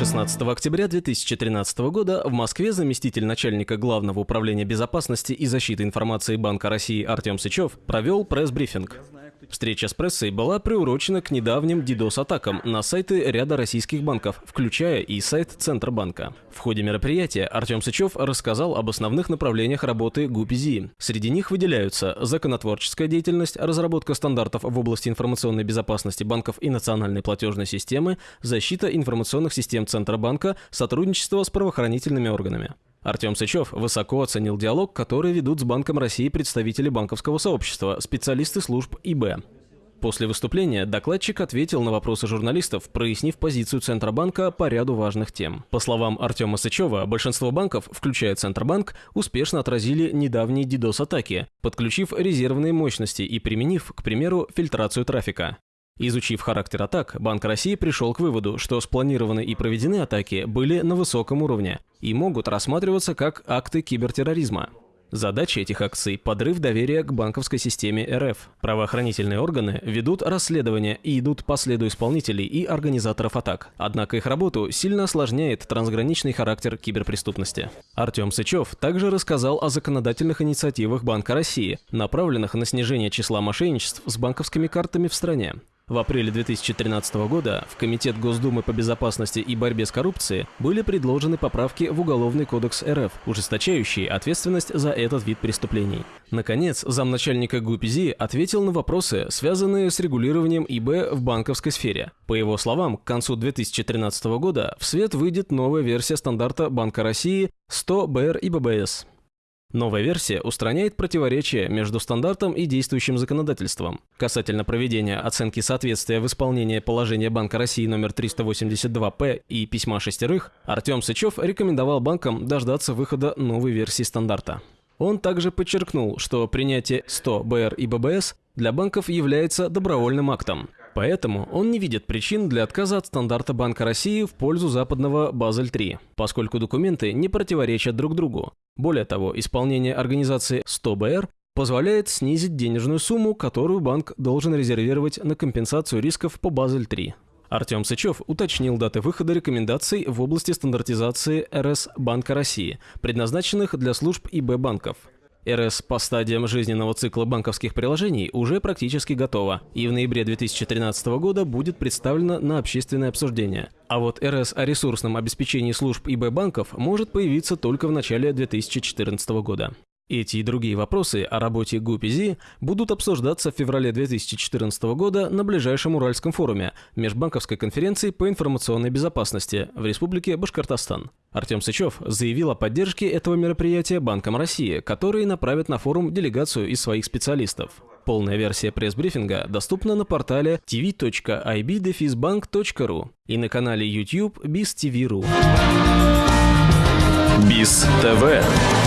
16 октября 2013 года в Москве заместитель начальника Главного управления безопасности и защиты информации Банка России Артем Сычев провел пресс-брифинг. Встреча с прессой была приурочена к недавним DDoS-атакам на сайты ряда российских банков, включая и сайт Центробанка. В ходе мероприятия Артем Сычев рассказал об основных направлениях работы ГУПЗИ. Среди них выделяются законотворческая деятельность, разработка стандартов в области информационной безопасности банков и национальной платежной системы, защита информационных систем Центробанка, сотрудничество с правоохранительными органами. Артем Сычев высоко оценил диалог, который ведут с Банком России представители банковского сообщества, специалисты служб ИБ. После выступления докладчик ответил на вопросы журналистов, прояснив позицию Центробанка по ряду важных тем. По словам Артема Сычева, большинство банков, включая Центробанк, успешно отразили недавние DDoS-атаки, подключив резервные мощности и применив, к примеру, фильтрацию трафика. Изучив характер атак, Банк России пришел к выводу, что спланированы и проведены атаки были на высоком уровне и могут рассматриваться как акты кибертерроризма. Задача этих акций – подрыв доверия к банковской системе РФ. Правоохранительные органы ведут расследование и идут по следу исполнителей и организаторов атак. Однако их работу сильно осложняет трансграничный характер киберпреступности. Артем Сычев также рассказал о законодательных инициативах Банка России, направленных на снижение числа мошенничеств с банковскими картами в стране. В апреле 2013 года в Комитет Госдумы по безопасности и борьбе с коррупцией были предложены поправки в Уголовный кодекс РФ, ужесточающие ответственность за этот вид преступлений. Наконец, замначальника ГУПЗИ ответил на вопросы, связанные с регулированием ИБ в банковской сфере. По его словам, к концу 2013 года в свет выйдет новая версия стандарта Банка России 100 БР и ББС. Новая версия устраняет противоречия между стандартом и действующим законодательством. Касательно проведения оценки соответствия в исполнении положения Банка России номер 382-П и письма шестерых, Артем Сычев рекомендовал банкам дождаться выхода новой версии стандарта. Он также подчеркнул, что принятие 100 БР и ББС для банков является добровольным актом. Поэтому он не видит причин для отказа от стандарта Банка России в пользу западного Базель-3, поскольку документы не противоречат друг другу. Более того, исполнение организации 100БР позволяет снизить денежную сумму, которую банк должен резервировать на компенсацию рисков по Базель-3. Артем Сычев уточнил даты выхода рекомендаций в области стандартизации РС Банка России, предназначенных для служб ИБ банков. РС по стадиям жизненного цикла банковских приложений уже практически готова и в ноябре 2013 года будет представлена на общественное обсуждение. А вот РС о ресурсном обеспечении служб ИБ банков может появиться только в начале 2014 года. Эти и другие вопросы о работе ГУПИЗИ будут обсуждаться в феврале 2014 года на ближайшем Уральском форуме Межбанковской конференции по информационной безопасности в Республике Башкортостан. Артем Сычев заявил о поддержке этого мероприятия Банком России, который направит на форум делегацию из своих специалистов. Полная версия пресс-брифинга доступна на портале tv.ibdefisbank.ru и на канале YouTube BizTV.ru. Биз ТВ.